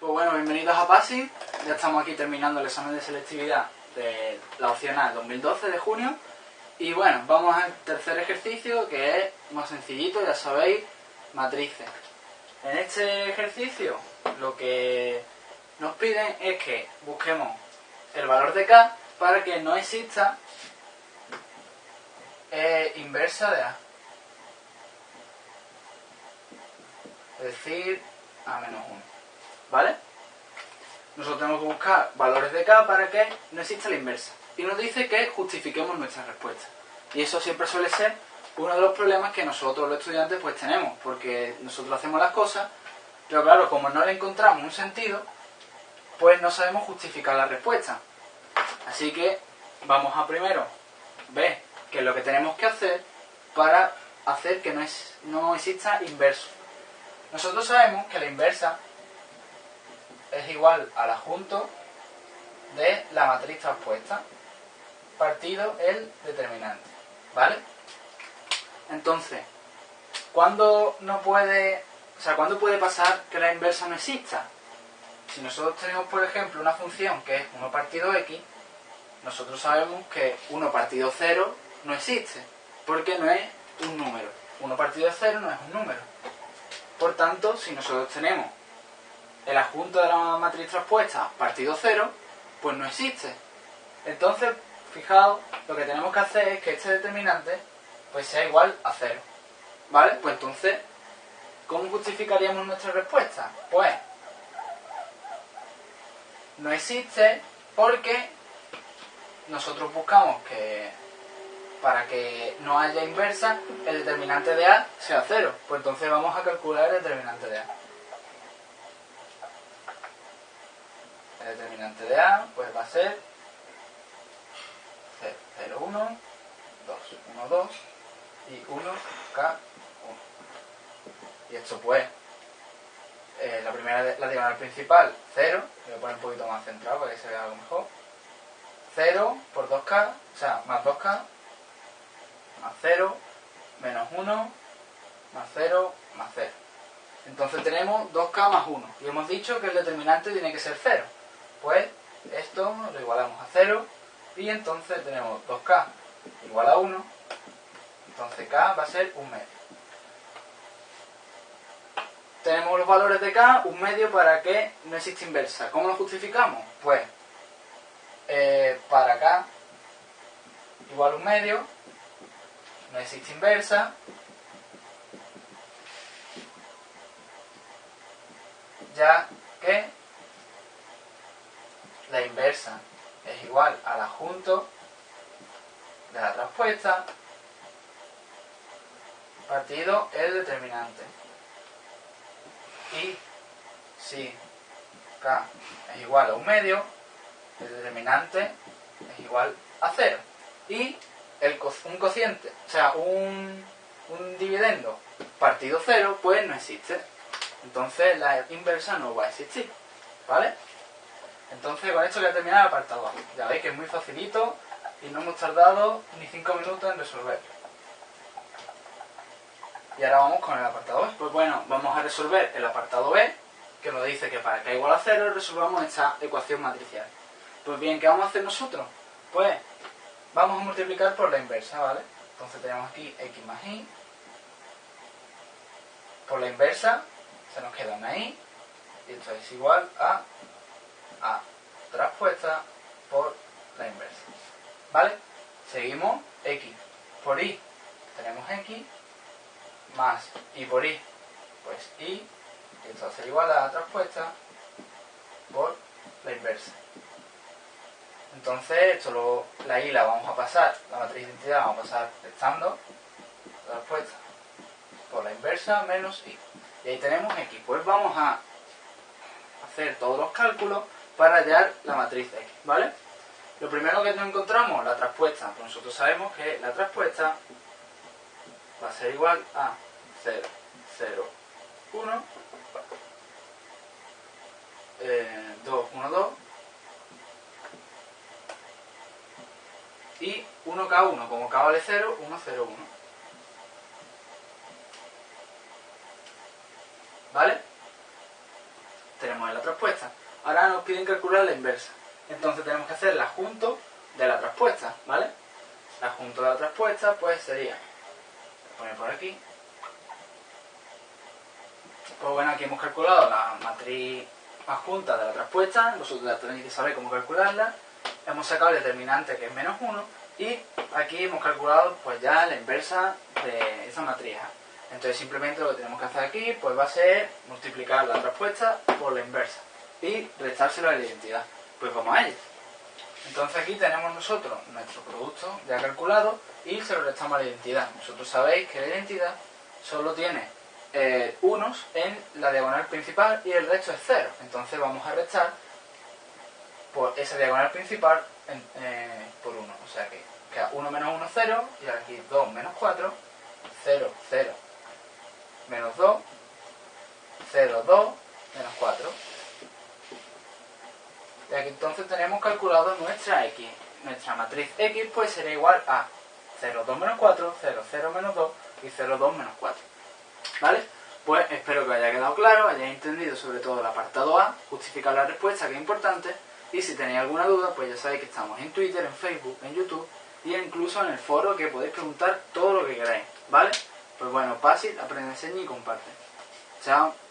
Pues bueno, bienvenidos a PASI. Ya estamos aquí terminando el examen de selectividad de la opcional 2012 de junio. Y bueno, vamos al tercer ejercicio que es más sencillito, ya sabéis, matrices. En este ejercicio lo que nos piden es que busquemos el valor de K para que no exista eh, inversa de A. Es decir, A menos 1. ¿Vale? Nosotros tenemos que buscar valores de K para que no exista la inversa. Y nos dice que justifiquemos nuestra respuesta. Y eso siempre suele ser uno de los problemas que nosotros los estudiantes pues tenemos, porque nosotros hacemos las cosas, pero claro, como no le encontramos un sentido, pues no sabemos justificar la respuesta. Así que vamos a primero ver qué es lo que tenemos que hacer para hacer que no, es, no exista inverso. Nosotros sabemos que la inversa es igual al adjunto de la matriz transpuesta partido el determinante. ¿Vale? Entonces, ¿cuándo no puede, o sea, ¿cuándo puede pasar que la inversa no exista? Si nosotros tenemos, por ejemplo, una función que es 1 partido x, nosotros sabemos que 1 partido 0 no existe, porque no es un número. 1 partido 0 no es un número. Por tanto, si nosotros tenemos el adjunto de la matriz transpuesta partido 0, pues no existe. Entonces, fijaos, lo que tenemos que hacer es que este determinante pues sea igual a 0. ¿Vale? Pues entonces, ¿cómo justificaríamos nuestra respuesta? Pues, no existe porque nosotros buscamos que para que no haya inversa, el determinante de A sea 0. Pues entonces vamos a calcular el determinante de A. determinante de A pues va a ser 0, 1, 2, 1, 2 y 1, K, 1. Y esto pues, eh, la primera, la diagonal principal, 0, voy a poner un poquito más centrado para que se vea algo mejor. 0 por 2K, o sea, más 2K, más 0, menos 1, más 0, más 0. Entonces tenemos 2K más 1. Y hemos dicho que el determinante tiene que ser 0. Pues esto lo igualamos a 0 y entonces tenemos 2K igual a 1. Entonces K va a ser un medio. Tenemos los valores de K, un medio para que no exista inversa. ¿Cómo lo justificamos? Pues eh, para K igual un medio, no existe inversa, ya que la inversa es igual al adjunto de la transpuesta partido el determinante. Y si K es igual a un medio, el determinante es igual a cero. Y el un cociente, o sea, un, un dividendo partido cero, pues no existe. Entonces la inversa no va a existir. ¿Vale? Entonces con esto voy a terminar el apartado A. Ya veis que es muy facilito y no hemos tardado ni 5 minutos en resolver. Y ahora vamos con el apartado B. Pues bueno, vamos a resolver el apartado B, que nos dice que para k igual a 0 resolvamos esta ecuación matricial. Pues bien, ¿qué vamos a hacer nosotros? Pues vamos a multiplicar por la inversa, ¿vale? Entonces tenemos aquí x más y. Por la inversa se nos queda una y. Y esto es igual a a transpuesta por la inversa. ¿Vale? Seguimos x por y. Tenemos x más y por y. Pues y. Esto va a ser igual a transpuesta por la inversa. Entonces, esto lo, la y la vamos a pasar, la matriz de identidad vamos a pasar restando la respuesta por la inversa menos y. Y ahí tenemos x. Pues vamos a hacer todos los cálculos para hallar la matriz X, ¿vale? Lo primero que nos encontramos, la traspuesta. Pues nosotros sabemos que la traspuesta va a ser igual a 0, 0, 1, 2, 1, 2 y 1K1, como K vale 0, 1, 0, 1. ¿Vale? tenemos en la traspuesta. Ahora nos piden calcular la inversa. Entonces tenemos que hacer el adjunto de la traspuesta, ¿vale? El adjunto de la traspuesta pues sería, voy a poner por aquí, pues bueno, aquí hemos calculado la matriz adjunta de la traspuesta, vosotros ya tenéis que saber cómo calcularla. Hemos sacado el determinante que es menos 1 y aquí hemos calculado pues ya la inversa de esa matriz Entonces simplemente lo que tenemos que hacer aquí pues va a ser multiplicar la traspuesta por la inversa y restárselo a la identidad. Pues vamos a ello. Entonces aquí tenemos nosotros nuestro producto ya calculado y se lo restamos a la identidad. Vosotros sabéis que la identidad solo tiene eh, unos en la diagonal principal y el resto es cero. Entonces vamos a restar por esa diagonal principal eh, por 1. O sea que queda 1 menos 1, 0, y aquí 2 menos 4, 0, 0, menos 2, 0, 2, menos 4. Y aquí entonces tenemos calculado nuestra x. Nuestra matriz x pues será igual a 0, 2 menos 4, 0, 0 menos 2 y 0, 2 menos 4. ¿Vale? Pues espero que haya quedado claro, hayáis entendido sobre todo el apartado A, justificar la respuesta, que es importante, y si tenéis alguna duda, pues ya sabéis que estamos en Twitter, en Facebook, en YouTube, y incluso en el foro que podéis preguntar todo lo que queráis, ¿vale? Pues bueno, fácil, aprende, enseña y comparte. Chao.